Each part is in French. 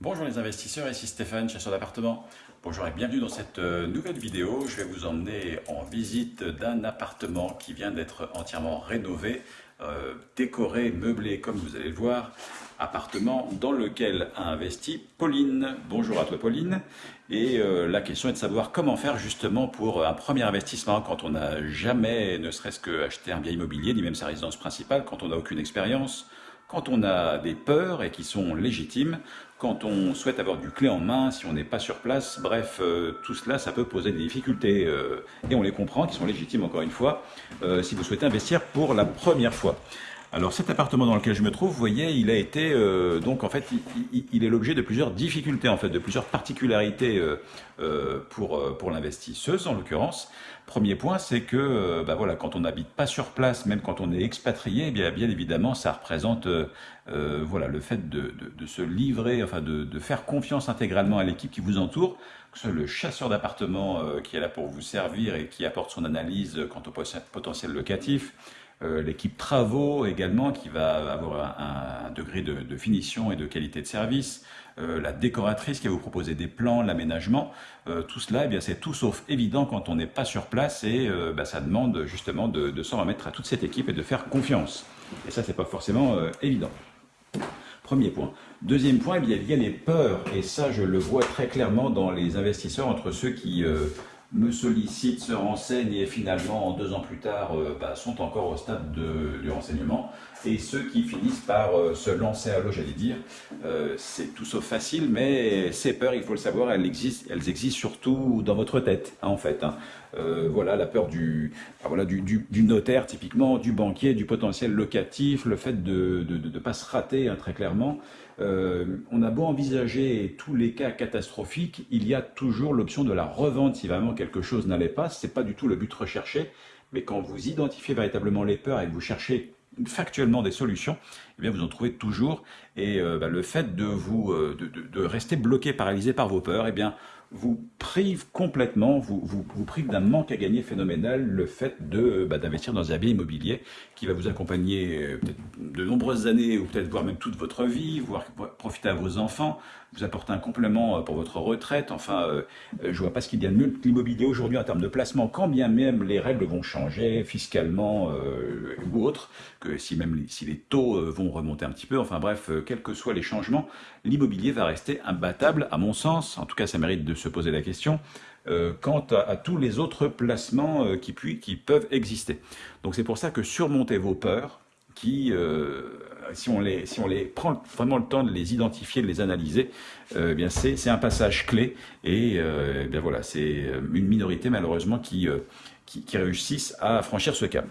Bonjour les investisseurs, ici Stéphane, chasseur d'appartements. Bonjour et bienvenue dans cette euh, nouvelle vidéo. Je vais vous emmener en visite d'un appartement qui vient d'être entièrement rénové, euh, décoré, meublé comme vous allez le voir. Appartement dans lequel a investi Pauline. Bonjour à toi Pauline. Et euh, la question est de savoir comment faire justement pour un premier investissement quand on n'a jamais ne serait-ce que acheté un bien immobilier, ni même sa résidence principale, quand on n'a aucune expérience quand on a des peurs et qui sont légitimes, quand on souhaite avoir du clé en main, si on n'est pas sur place, bref, euh, tout cela, ça peut poser des difficultés, euh, et on les comprend, qui sont légitimes encore une fois, euh, si vous souhaitez investir pour la première fois. Alors cet appartement dans lequel je me trouve, vous voyez, il a été euh, donc en fait, il, est l'objet de plusieurs difficultés en fait, de plusieurs particularités euh, euh, pour pour l'investisseuse en l'occurrence. Premier point, c'est que bah voilà, quand on n'habite pas sur place, même quand on est expatrié, eh bien bien évidemment, ça représente voilà le fait de, de, se livrer, enfin de, de faire confiance intégralement à l'équipe qui vous entoure, que ce soit le chasseur d'appartement qui est là pour vous servir et qui apporte son analyse quant au potentiel locatif euh, l'équipe travaux également qui va avoir un, degré de, finition et de qualité de service, euh, la décoratrice qui va vous proposer des plans, l'aménagement, euh, tout cela, eh bien c'est tout sauf évident quand on n'est pas sur place et bah, ça demande justement de, s'en remettre à toute cette équipe et de faire confiance. Et ça, c'est pas forcément évident. Premier point. Deuxième point, eh bien, il y a les peurs, et ça je le vois très clairement dans les investisseurs entre ceux qui me sollicitent, se renseignent et finalement, deux ans plus tard, euh, bah, sont encore au stade de, du renseignement. Et ceux qui finissent par euh, se lancer à l'eau, j'allais dire, euh, c'est tout sauf facile, mais ces peurs, il faut le savoir, elles existent, elles existent surtout dans votre tête, hein, en fait. Hein. voilà, la peur du, voilà, du, notaire, typiquement, du banquier, du potentiel locatif, le fait de ne pas se rater, hein, très clairement. On a beau envisager tous les cas catastrophiques, il y a toujours l'option de la revente si vraiment quelque chose n'allait pas. Ce n'est pas du tout le but recherché, mais quand vous identifiez véritablement les peurs et que vous cherchez factuellement des solutions, eh bien vous en trouvez toujours. Et euh, bah, le fait de vous euh, de, rester bloqué, paralysé par vos peurs, eh bien vous prive complètement, vous, vous, prive d'un manque à gagner phénoménal le fait de bah, d'investir dans un bien immobilier qui va vous accompagner euh, de nombreuses années ou peut-être voire même toute votre vie, voire profiter à vos enfants, vous apporter un complément euh, pour votre retraite. Enfin, euh, je vois pas ce qu'il y a de mieux que l'immobilier aujourd'hui en termes de placement, quand bien même les règles vont changer fiscalement ou autres, que si même si les taux vont remonter un petit peu. Enfin bref, quels que soient les changements, l'immobilier va rester imbattable à mon sens. En tout cas, ça mérite de se poser la question euh, quant à, tous les autres placements euh, qui, qui, peuvent exister. Donc c'est pour ça que surmonter vos peurs, qui, euh, si, on les, si on les prend vraiment le temps de les identifier, de les analyser, eh bien c'est un passage clé et eh bien voilà, c'est une minorité malheureusement qui, qui, réussissent à franchir ce cap.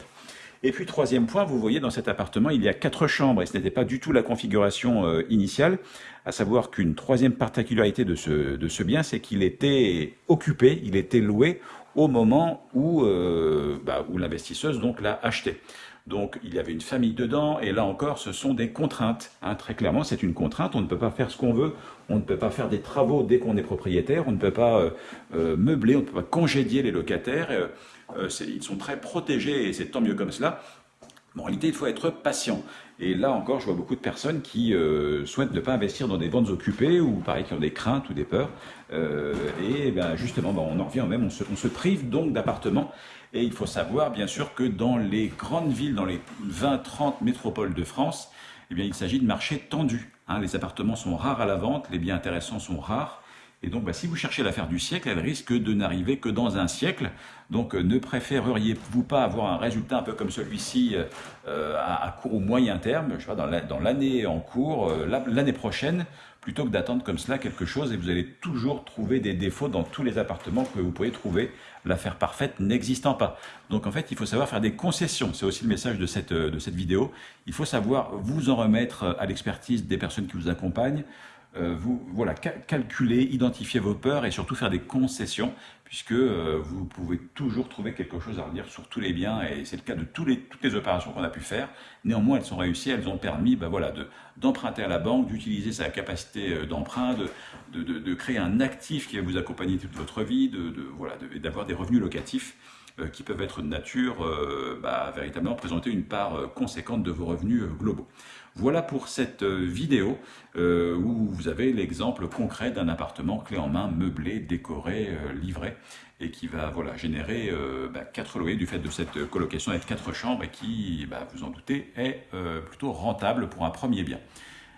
Et puis troisième point, vous voyez dans cet appartement, il y a quatre chambres et ce n'était pas du tout la configuration euh, initiale, à savoir qu'une troisième particularité de ce, de ce bien, c'est qu'il était occupé, il était loué au moment où, euh, bah, où l'investisseuse l'a acheté. Donc il y avait une famille dedans, et là encore, ce sont des contraintes. Hein. très clairement, c'est une contrainte. On ne peut pas faire ce qu'on veut, on ne peut pas faire des travaux dès qu'on est propriétaire, on ne peut pas euh, euh, meubler, on ne peut pas congédier les locataires. Euh, ils sont très protégés, et c'est tant mieux comme cela. En réalité, il faut être patient. Et là encore, je vois beaucoup de personnes qui souhaitent ne pas investir dans des ventes occupées ou pareil qui ont des craintes ou des peurs. et ben, justement, ben, on en revient même, on se, on se prive donc d'appartements et il faut savoir, bien sûr, que dans les grandes villes, dans les 20-30 métropoles de France, eh bien, il s'agit de marchés tendus. Hein. Les appartements sont rares à la vente, les biens intéressants sont rares. Et donc, bah, si vous cherchez l'affaire du siècle, elle risque de n'arriver que dans un siècle. Donc, euh, ne préféreriez-vous pas avoir un résultat un peu comme celui-ci euh, à, court ou moyen terme, je sais pas, dans l'année en cours, euh, l'année prochaine, plutôt que d'attendre comme cela quelque chose et vous allez toujours trouver des défauts dans tous les appartements que vous pouvez trouver, l'affaire parfaite n'existant pas. Donc en fait, il faut savoir faire des concessions, c'est aussi le message de cette, de cette vidéo. Il faut savoir vous en remettre à l'expertise des personnes qui vous accompagnent, euh, vous voilà, calculer, identifier vos peurs et surtout faire des concessions, puisque euh, vous pouvez toujours trouver quelque chose à redire sur tous les biens, et c'est le cas de les, toutes les opérations qu'on a pu faire. Néanmoins, elles sont réussies, elles ont permis ben voilà, d'emprunter à la banque, d'utiliser sa capacité euh, d'emprunt, de, de, créer un actif qui va vous accompagner toute votre vie, de, voilà, d'avoir des revenus locatifs qui peuvent être de nature bah, véritablement présenter une part conséquente de vos revenus globaux. Voilà pour cette vidéo où vous avez l'exemple concret d'un appartement clé en main, meublé, décoré, livré et qui va voilà, générer bah, 4 loyers du fait de cette colocation avec 4 chambres et qui, bah, vous en doutez, est plutôt rentable pour un premier bien.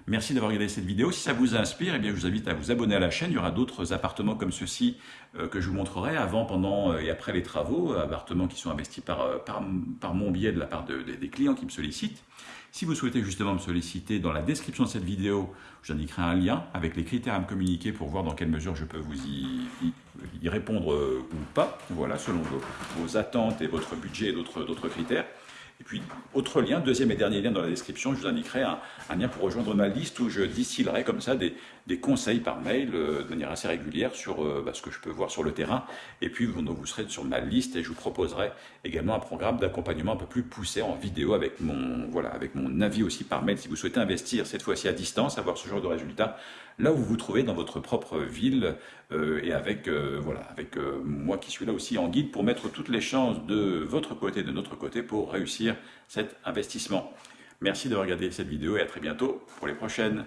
Merci d'avoir regardé cette vidéo. Si ça vous inspire, eh bien, je vous invite à vous abonner à la chaîne. Il y aura d'autres appartements comme ceux-ci euh, que je vous montrerai avant, pendant euh, et après les travaux. Appartements qui sont investis par, euh, par, mon biais de la part des clients qui me sollicitent. Si vous souhaitez justement me solliciter, dans la description de cette vidéo, j'indiquerai un lien avec les critères à me communiquer pour voir dans quelle mesure je peux vous y, répondre ou pas, voilà, selon vos attentes et votre budget et d'autres critères. Et puis, autre lien, deuxième et dernier lien dans la description, je vous indiquerai un, lien pour rejoindre ma liste où je distillerai comme ça des, conseils par mail euh, de manière assez régulière sur euh, bah, ce que je peux voir sur le terrain. Et puis, vous, vous serez sur ma liste et je vous proposerai également un programme d'accompagnement un peu plus poussé en vidéo avec mon, avec mon avis aussi par mail si vous souhaitez investir cette fois-ci à distance, avoir ce genre de résultats là où vous vous trouvez dans votre propre ville euh, et avec, euh, euh, moi qui suis là aussi en guide pour mettre toutes les chances de votre côté, de notre côté pour réussir cet investissement. Merci d'avoir regardé cette vidéo et à très bientôt pour les prochaines.